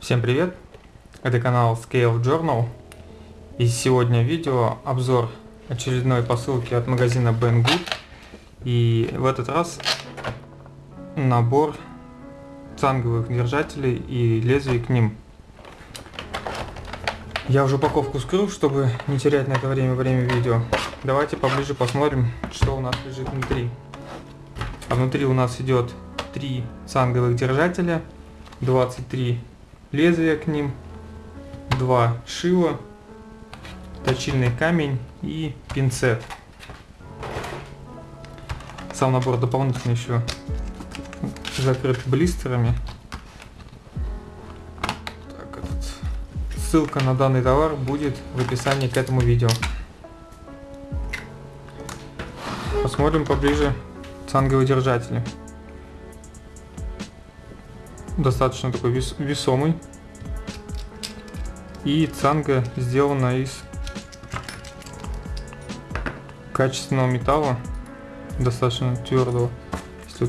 Всем привет! Это канал Scale Journal. И сегодня видео обзор очередной посылки от магазина Banggood. И в этот раз набор цанговых держателей и лезвий к ним. Я уже упаковку скрыл, чтобы не терять на это время время видео. Давайте поближе посмотрим, что у нас лежит внутри. А внутри у нас идет три цанговых держателя, 23 лезвия к ним, два шила, точильный камень и пинцет. Сам набор дополнительно еще закрыт блистерами. Так, этот. Ссылка на данный товар будет в описании к этому видео. Посмотрим поближе цанговые держатели достаточно такой вес, весомый. И цанга сделана из качественного металла, достаточно твердого. Если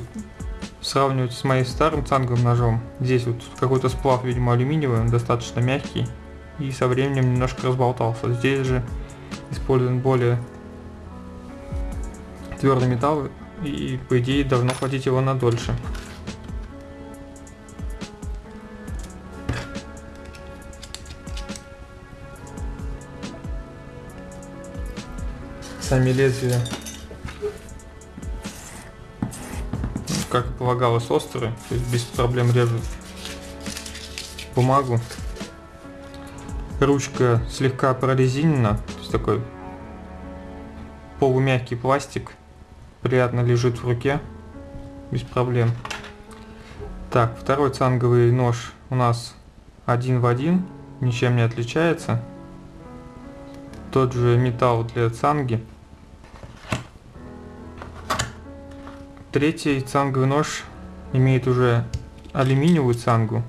сравнивать с моим старым цанговым ножом, здесь вот какой-то сплав, видимо, алюминиевый, он достаточно мягкий и со временем немножко разболтался. Здесь же использован более твердый металл и по идее должно хватить его на дольше. Сами лезвия, как и полагалось, острые, то есть без проблем режут бумагу. Ручка слегка прорезинена, то есть такой полумягкий пластик, приятно лежит в руке, без проблем. Так, второй цанговый нож у нас один в один, ничем не отличается. Тот же металл для цанги. Третий цанговый нож имеет уже алюминиевую цангу.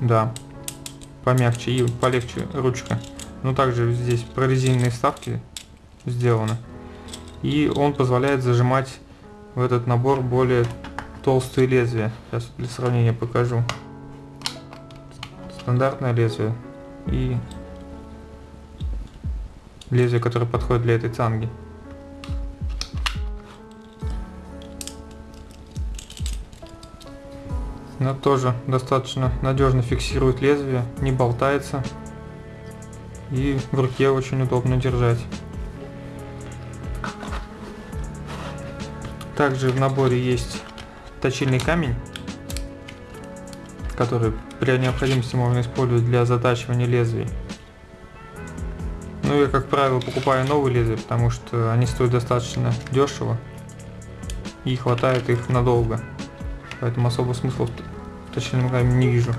Да, помягче и полегче ручка. Но также здесь прорезиненные вставки сделаны. И он позволяет зажимать в этот набор более толстые лезвия. Сейчас для сравнения покажу. Стандартное лезвие и лезвие, которое подходит для этой цанги. Но тоже достаточно надежно фиксирует лезвие, не болтается и в руке очень удобно держать. Также в наборе есть точильный камень, который при необходимости можно использовать для затачивания лезвий. Ну я как правило покупаю новые лезвия, потому что они стоят достаточно дешево и хватает их надолго. Поэтому особого смысла в точильном камне не вижу.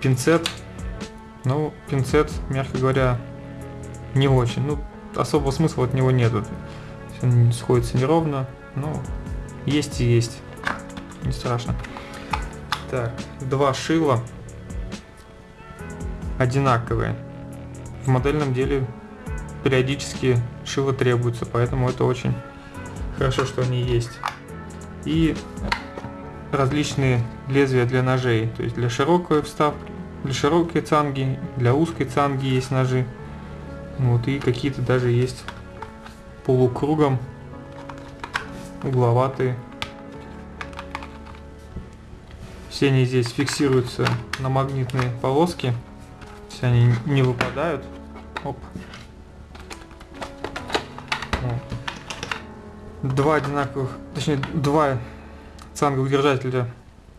Пинцет. Ну, пинцет, мягко говоря, не очень. Ну, особого смысла от него нету. Он сходится неровно, но есть и есть. Не страшно. Так, два шила одинаковые. В модельном деле периодически шило требуется, поэтому это очень хорошо, что они есть. И различные лезвия для ножей, то есть для широкой вставки, для широкой цанги, для узкой цанги есть ножи. Вот и какие-то даже есть полукругом угловатые. Все они здесь фиксируются на магнитные полоски. Все они не выпадают. Оп. Два одинаковых, точнее два цанговых держателя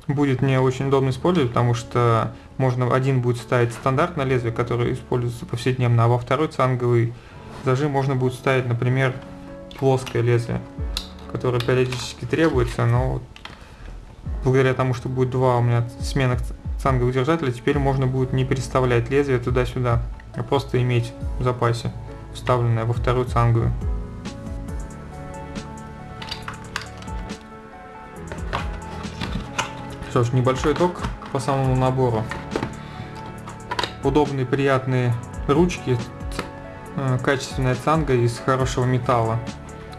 будет мне очень удобно использовать, потому что можно один будет ставить стандартное лезвие, которое используется повседневно, а во второй цанговый зажим можно будет ставить, например, плоское лезвие, которое периодически требуется, но благодаря тому, что будет два у меня сменных цанговых держателя, теперь можно будет не переставлять лезвие туда-сюда, а просто иметь в запасе вставленное во вторую цанговую. Что ж, небольшой итог по самому набору. Удобные, приятные ручки, э, качественная цанга из хорошего металла.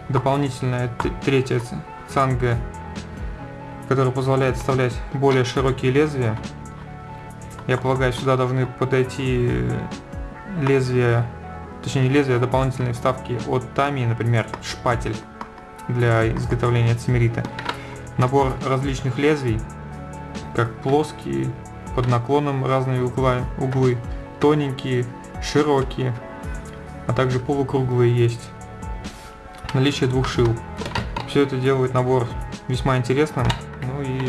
Дополнительная третья цанга, которая позволяет вставлять более широкие лезвия. Я полагаю, сюда должны подойти лезвия, точнее не лезвия, а дополнительные вставки от Тами, например, шпатель для изготовления цимерита. Набор различных лезвий, как плоские, под наклоном разные угла, углы, тоненькие, широкие, а также полукруглые есть. Наличие двух шил. Все это делает набор весьма интересным. Ну и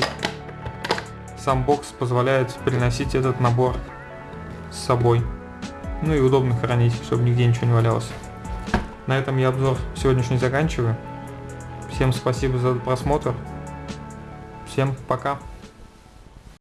сам бокс позволяет приносить этот набор с собой. Ну и удобно хранить, чтобы нигде ничего не валялось. На этом я обзор сегодняшний заканчиваю. Всем спасибо за просмотр. Всем пока.